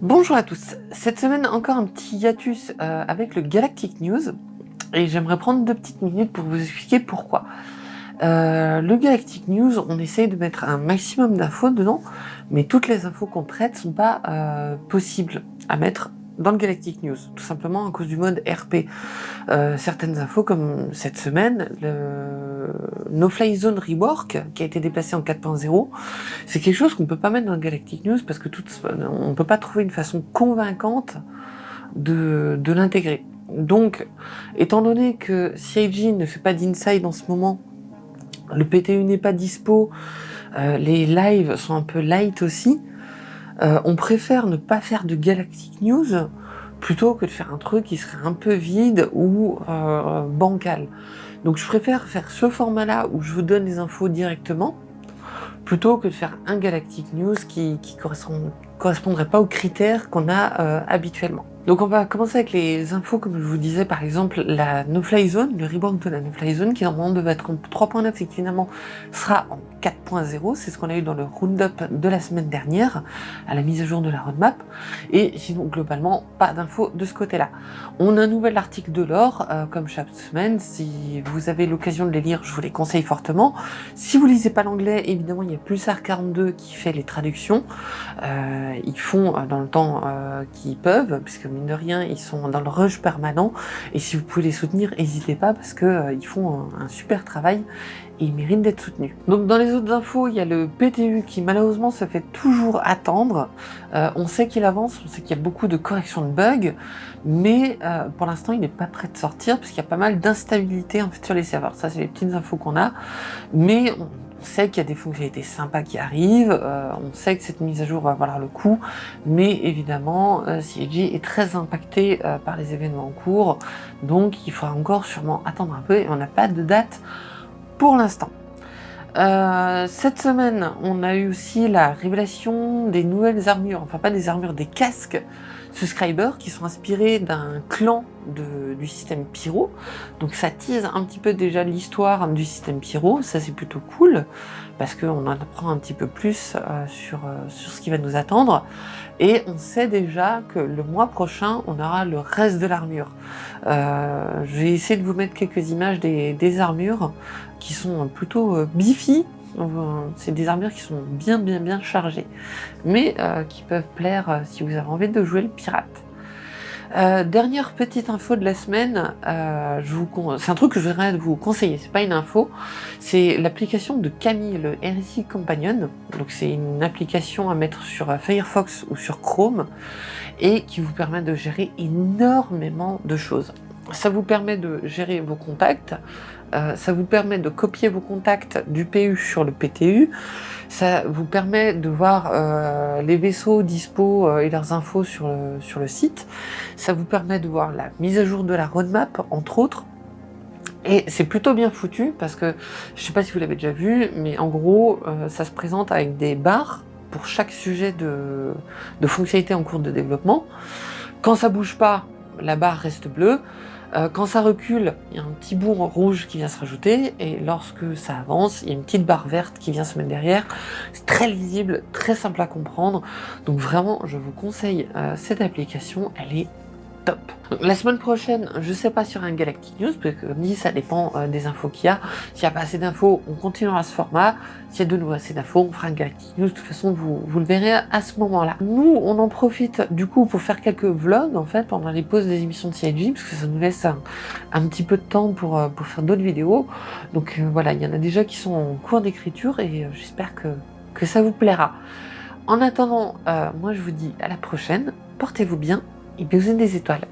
Bonjour à tous, cette semaine encore un petit hiatus euh, avec le Galactic News et j'aimerais prendre deux petites minutes pour vous expliquer pourquoi. Euh, le Galactic News, on essaye de mettre un maximum d'infos dedans, mais toutes les infos qu'on traite sont pas euh, possibles à mettre dans le Galactic News, tout simplement à cause du mode RP. Euh, certaines infos, comme cette semaine, le No Fly Zone Rework, qui a été déplacé en 4.0, c'est quelque chose qu'on peut pas mettre dans le Galactic News parce que on peut pas trouver une façon convaincante de, de l'intégrer. Donc, étant donné que CIG ne fait pas d'inside en ce moment, le PTU n'est pas dispo, euh, les lives sont un peu light aussi, euh, on préfère ne pas faire de Galactic News plutôt que de faire un truc qui serait un peu vide ou euh, bancal. Donc je préfère faire ce format-là où je vous donne les infos directement, plutôt que de faire un Galactic News qui, correspond, correspondrait pas aux critères qu'on a euh, habituellement. Donc on va commencer avec les infos, comme je vous disais, par exemple, la No-Fly Zone, le reborn de la No-Fly Zone, qui normalement devait être en 3.9 et qui finalement sera en 4.0, c'est ce qu'on a eu dans le roundup de la semaine dernière, à la mise à jour de la roadmap, et sinon globalement, pas d'infos de ce côté-là. On a un nouvel article de l'or, euh, comme chaque semaine, si vous avez l'occasion de les lire, je vous les conseille fortement. Si vous lisez pas l'anglais, évidemment, il y a Pulsar42 qui fait les traductions, euh, ils font euh, dans le temps qu'ils peuvent, puisque de rien, ils sont dans le rush permanent. Et si vous pouvez les soutenir, n'hésitez pas parce que euh, font un, super travail et ils méritent d'être soutenus. Donc dans les autres infos, il y a le PTU qui malheureusement se fait toujours attendre. Euh, on sait qu'il avance, on sait qu'il y a beaucoup de corrections de bugs, mais euh, pour l'instant, il n'est pas prêt de sortir puisqu'il y a pas mal d'instabilité en fait sur les serveurs. Ça, c'est les petites infos qu'on a, mais on sait qu'il y a des fonctionnalités sympas qui arrivent, euh, on sait que cette mise à jour va valoir le coup, mais évidemment, euh, CIG est très impacté euh, par les événements en cours, donc il faudra encore sûrement attendre un peu et on n'a pas de date pour l'instant. Euh, cette semaine, on a eu aussi la révélation des nouvelles armures, enfin pas des armures, des casques subscribers qui sont inspirés d'un clan du système Pyro. Donc ça tease un petit peu déjà l'histoire du système Pyro, ça c'est plutôt cool, parce qu'on en apprend un petit peu plus euh, sur, euh, sur ce qui va nous attendre. Et on sait déjà que le mois prochain, on aura le reste de l'armure. Euh, je vais essayer de vous mettre quelques images des, des armures qui sont plutôt bifi. C'est des armures qui sont bien bien bien chargées, mais euh, qui peuvent plaire euh, si vous avez envie de jouer le pirate. Euh, dernière petite info de la semaine, c'est un truc que je voudrais vous conseiller, c'est pas une info, c'est l'application de Camille, le RSI Companion. Donc c'est une application à mettre sur Firefox ou sur Chrome et qui vous permet de gérer énormément de choses. Ça vous permet de gérer vos contacts, euh, ça vous permet de copier vos contacts du PU sur le PTU, ça vous permet de voir euh, les vaisseaux dispo euh, et leurs infos sur le, site, ça vous permet de voir la mise à jour de la roadmap, entre autres, et c'est plutôt bien foutu parce que, je sais pas si vous l'avez déjà vu, mais en gros, ça se présente avec des barres pour chaque sujet de, de fonctionnalité en cours de développement. Quand ça bouge pas, la barre reste bleue. Euh, quand ça recule, il y a un petit bourg rouge qui vient se rajouter, et lorsque ça avance, il y a une petite barre verte qui vient se mettre derrière. C'est très lisible, très simple à comprendre, donc vraiment, je vous conseille euh, cette application, elle est La semaine prochaine, je sais pas sur un Galactic News, parce que comme dit, ça dépend euh, des infos qu'il y a. S'il n'y a pas assez d'infos, on continuera ce format. S'il y a de nouveau assez d'infos, on fera un Galactic News. De toute façon, vous, le verrez à ce moment-là. Nous, on en profite du coup pour faire quelques vlogs, en fait, pendant les pauses des émissions de CIG, parce que ça nous laisse un, petit peu de temps pour, euh, faire d'autres vidéos. Donc euh, voilà, il y en a déjà qui sont en cours d'écriture, et j'espère que, ça vous plaira. En attendant, moi je vous dis à la prochaine, portez-vous bien, et bisous des étoiles.